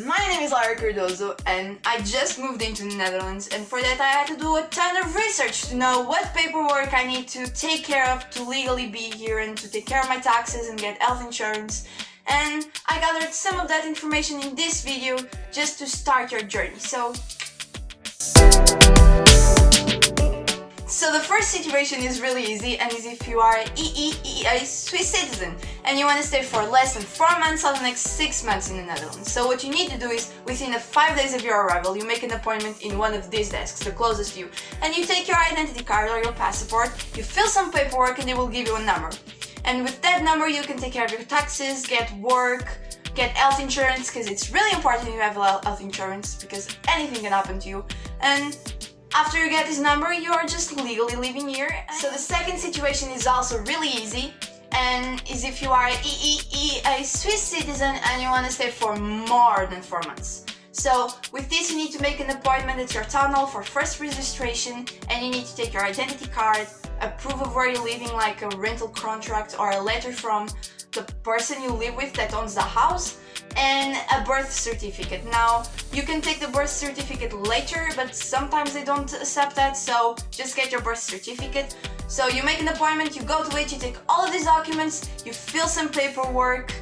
My name is Lara Cardozo and I just moved into the Netherlands and for that I had to do a ton of research to know what paperwork I need to take care of to legally be here and to take care of my taxes and get health insurance and I gathered some of that information in this video just to start your journey. So first situation is really easy and is if you are an EEEA Swiss citizen and you want to stay for less than 4 months or the next 6 months in the Netherlands. So what you need to do is within the 5 days of your arrival you make an appointment in one of these desks, the closest to you, and you take your identity card or your passport, you fill some paperwork and they will give you a number. And with that number you can take care of your taxes, get work, get health insurance because it's really important you have health insurance because anything can happen to you and after you get this number, you are just legally living here. So the second situation is also really easy and is if you are a Swiss citizen and you want to stay for more than 4 months. So with this you need to make an appointment at your tunnel for first registration and you need to take your identity card, a proof of where you're living like a rental contract or a letter from the person you live with that owns the house and a birth certificate. Now, you can take the birth certificate later, but sometimes they don't accept that, so just get your birth certificate. So you make an appointment, you go to it, you take all of these documents, you fill some paperwork,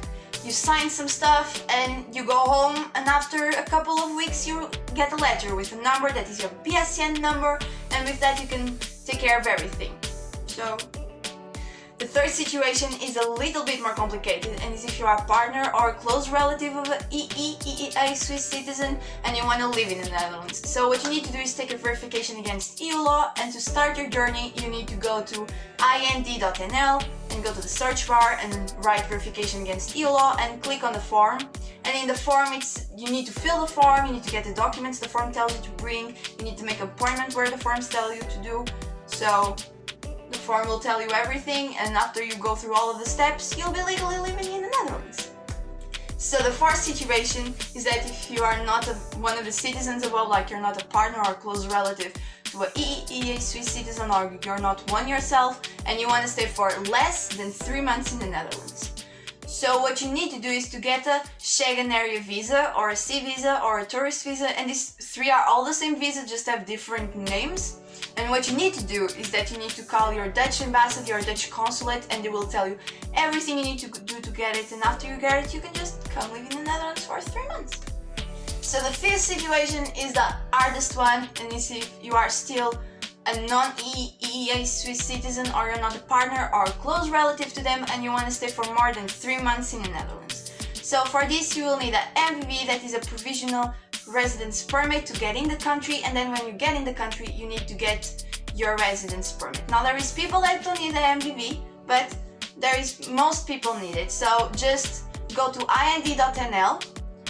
you sign some stuff, and you go home, and after a couple of weeks you get a letter with a number that is your BSN number, and with that you can take care of everything. So the third situation is a little bit more complicated and is if you are a partner or a close relative of an EEEA Swiss citizen and you want to live in the Netherlands. So what you need to do is take a verification against EU law and to start your journey you need to go to ind.nl and go to the search bar and write verification against EU law and click on the form and in the form it's you need to fill the form, you need to get the documents the form tells you to bring, you need to make an appointment where the forms tell you to do so form will tell you everything and after you go through all of the steps, you'll be legally living in the Netherlands. So the fourth situation is that if you are not a, one of the citizens above, like you're not a partner or a close relative to a EEA Swiss citizen or you're not one yourself and you want to stay for less than three months in the Netherlands. So what you need to do is to get a Schengen area visa or a C visa or a tourist visa and these three are all the same visa just have different names and what you need to do is that you need to call your Dutch ambassador, your Dutch consulate, and they will tell you everything you need to do to get it. And after you get it, you can just come live in the Netherlands for three months. So the fifth situation is the hardest one, and is if you are still a non-EEA Swiss citizen or you're not a partner or a close relative to them and you want to stay for more than three months in the Netherlands. So for this you will need an MVV that is a provisional residence permit to get in the country and then when you get in the country you need to get your residence permit. Now there is people that don't need the MVV but there is most people need it so just go to ind.nl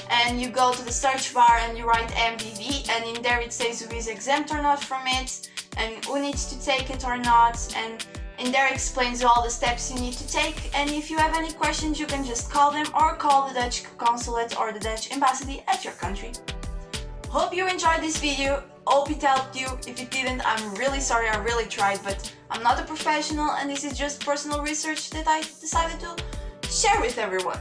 and you go to the search bar and you write MVV and in there it says who is exempt or not from it and who needs to take it or not and in there explains all the steps you need to take and if you have any questions you can just call them or call the Dutch consulate or the Dutch embassy at your country. Hope you enjoyed this video, hope it helped you. If it didn't, I'm really sorry, I really tried, but I'm not a professional and this is just personal research that I decided to share with everyone.